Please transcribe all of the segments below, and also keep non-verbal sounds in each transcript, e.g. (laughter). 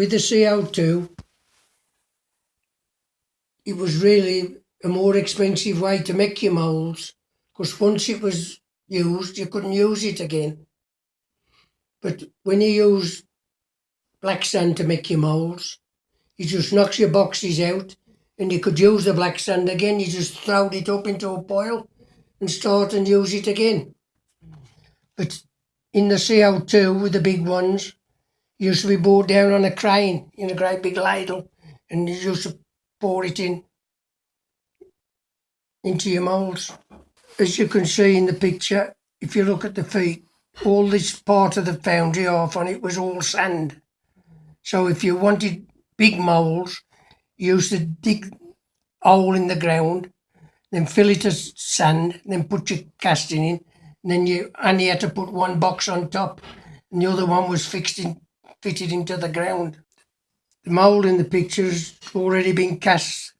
with the CO2, it was really a more expensive way to make your moulds because once it was used, you couldn't use it again. But when you use black sand to make your moulds, it just knocks your boxes out and you could use the black sand again. You just throw it up into a pile and start and use it again. But in the CO2 with the big ones, used to be brought down on a crane in a great big ladle and you used to pour it in into your moulds. As you can see in the picture, if you look at the feet, all this part of the foundry off on it was all sand. So if you wanted big moulds, you used to dig a hole in the ground, then fill it with sand, then put your casting in, and then you only had to put one box on top, and the other one was fixed in, fitted into the ground. The mould in the picture has already been cast.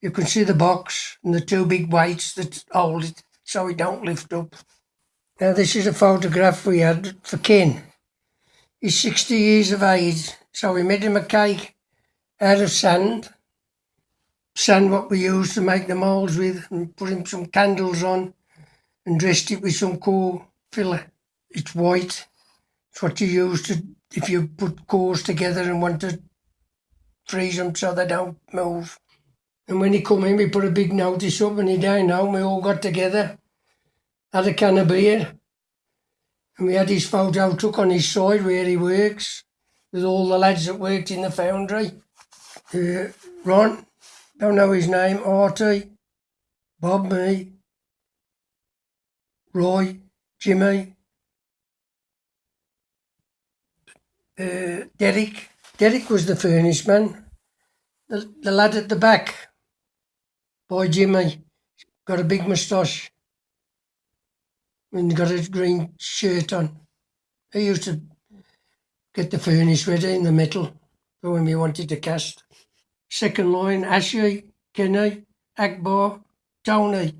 You can see the box and the two big weights that hold it so it don't lift up. Now this is a photograph we had for Ken. He's 60 years of age, so we made him a cake out of sand, sand what we used to make the moulds with, and put him some candles on and dressed it with some coal filler. It's white. It's what you use to if you put cores together and want to freeze them so they don't move. And when he come in, we put a big notice up and he dined home. We all got together, had a can of beer, and we had his photo took on his side where he works with all the lads that worked in the foundry. Uh, Ron, don't know his name, Artie, Bob, me, Roy, Jimmy, uh, Derek. Derek was the furnace man. The, the lad at the back, boy Jimmy, got a big moustache and got a green shirt on. He used to get the furnace ready in the metal for when we wanted to cast. Second line, Ashley, Kenny, Akbar, Tony.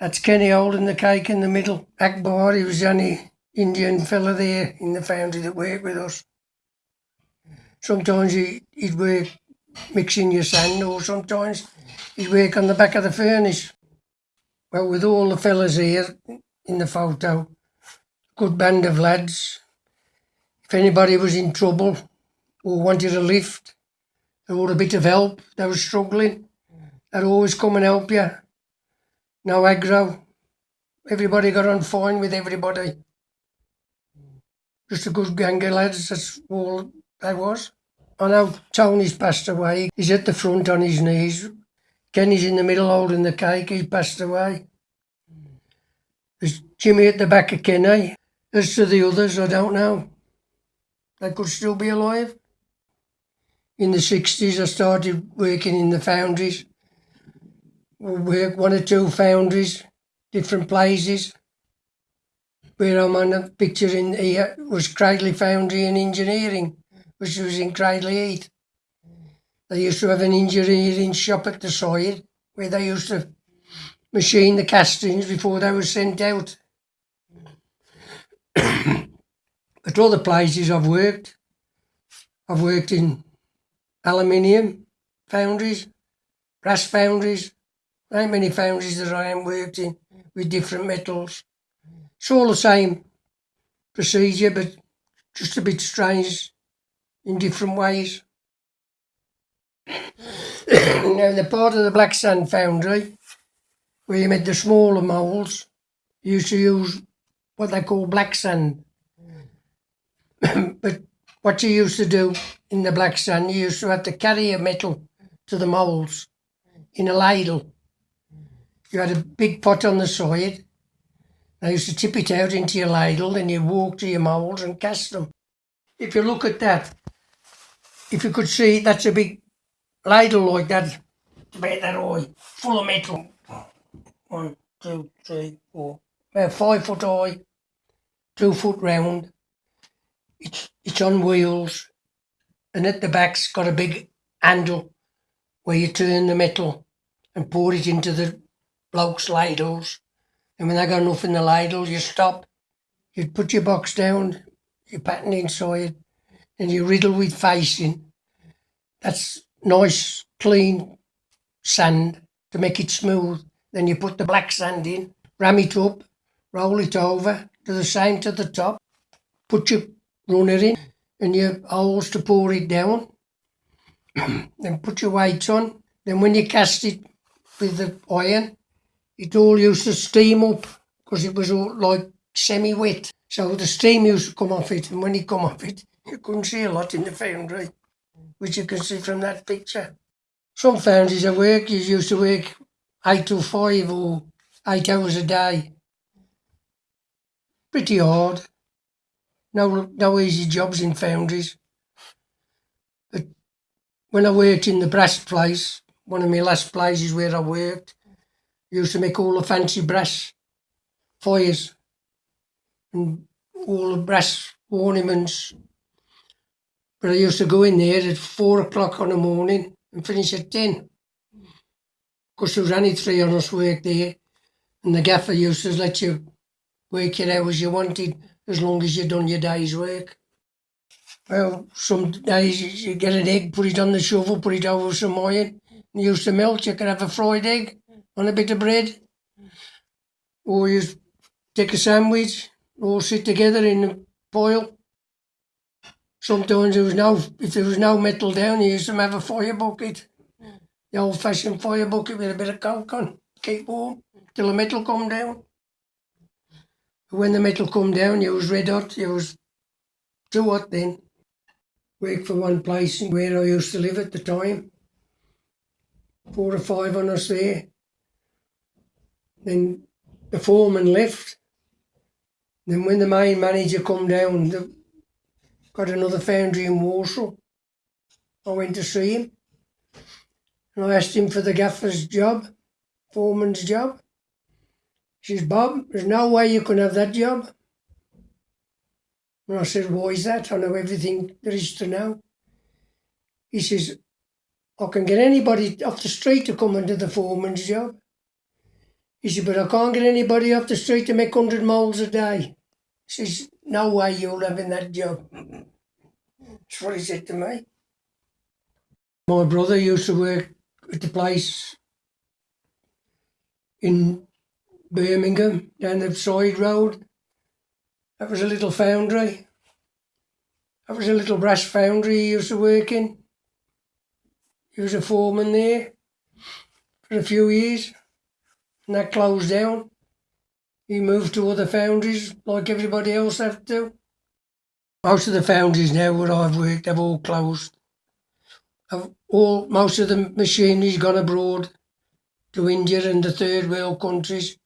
That's Kenny holding the cake in the middle. Akbar, he was only Indian fella there in the foundry that worked with us. Sometimes he, he'd work mixing your sand or sometimes he'd work on the back of the furnace. Well, with all the fellas here in the photo, good band of lads. If anybody was in trouble or wanted a lift or a bit of help, they were struggling, they'd always come and help you. No aggro. Everybody got on fine with everybody. Just a good gang of lads, that's all I was. I know Tony's passed away. He's at the front on his knees. Kenny's in the middle holding the cake. He passed away. There's Jimmy at the back of Kenny. As to the others, I don't know. They could still be alive. In the 60s, I started working in the foundries. We worked one or two foundries, different places. Where I'm on a picture in here was Cradley Foundry and Engineering which was in Cradley Heath. They used to have an engineering shop at the side where they used to machine the castings before they were sent out. (coughs) At other places I've worked, I've worked in aluminium foundries, brass foundries, How many foundries that I am worked in with different metals. It's all the same procedure, but just a bit strange in different ways. (coughs) now, the part of the black sand foundry where you made the smaller moulds, used to use what they call black sand. (coughs) but what you used to do in the black sand, you used to have to carry a metal to the moulds in a ladle. You had a big pot on the side. They used to tip it out into your ladle, and you walk to your moulds and cast them. If you look at that, if you could see, that's a big ladle like that, about that high, full of metal. One, two, three, four, about five foot high, two foot round. It's, it's on wheels, and at the back's got a big handle where you turn the metal and pour it into the blokes' ladles. And when they got enough in the ladle, you stop. You'd put your box down, your pattern inside, and you riddle with facing. That's nice, clean sand to make it smooth. Then you put the black sand in, ram it up, roll it over, do the same to the top, put your runner in and your holes to pour it down. (clears throat) then put your weights on. Then when you cast it with the iron, it all used to steam up because it was all like semi-wet. So the steam used to come off it and when it come off it, (laughs) you couldn't see a lot in the foundry, which you can see from that picture. Some foundries I work, you used to work eight to five or eight hours a day. Pretty hard. No, no easy jobs in foundries. But when I worked in the brass place, one of my last places where I worked, used to make all the fancy brass fires and all the brass ornaments. But I used to go in there at four o'clock on the morning and finish at ten. Because there was only three on us work there and the gaffer used to let you work your hours you wanted as long as you'd done your day's work. Well, some days you get an egg, put it on the shovel, put it over some iron, and used to melt. You could have a fried egg on a bit of bread. Or you take a sandwich, all sit together in a pile. Sometimes there was no, if there was no metal down, you used to have a fire bucket. The old fashioned fire bucket with a bit of coke on, keep warm, till the metal come down. When the metal come down, you was red hot, you was too hot then. Work for one place where I used to live at the time. Four or five on us there. Then the foreman left. Then when the main manager come down, the, got another foundry in Walsall. I went to see him. And I asked him for the gaffer's job, foreman's job. He says, Bob, there's no way you can have that job. And I said, why is that? I know everything there is to know. He says, I can get anybody off the street to come and do the foreman's job. He said, but I can't get anybody off the street to make 100 moulds a day. He says, no way you'll have in that job. That's what he said to me. My brother used to work at the place in Birmingham down the side road. That was a little foundry. That was a little brass foundry he used to work in. He was a foreman there for a few years and that closed down. He moved to other foundries like everybody else have to. Most of the foundries now where I've worked have all closed. Have all most of the machinery's gone abroad to India and the third world countries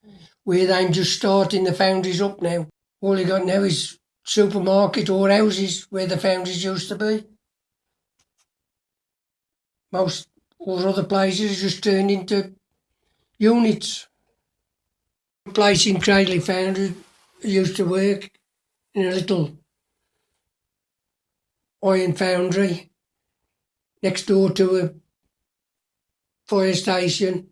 where they're just starting the foundries up now. All you got now is supermarket or houses where the foundries used to be. Most all other places just turned into units. Place in Cradley Foundry used to work in a little iron foundry next door to a fire station.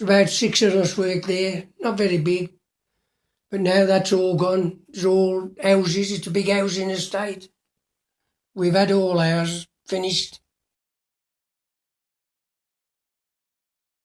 About six of us worked there, not very big. But now that's all gone. It's all houses. It's a big housing estate. We've had all ours finished.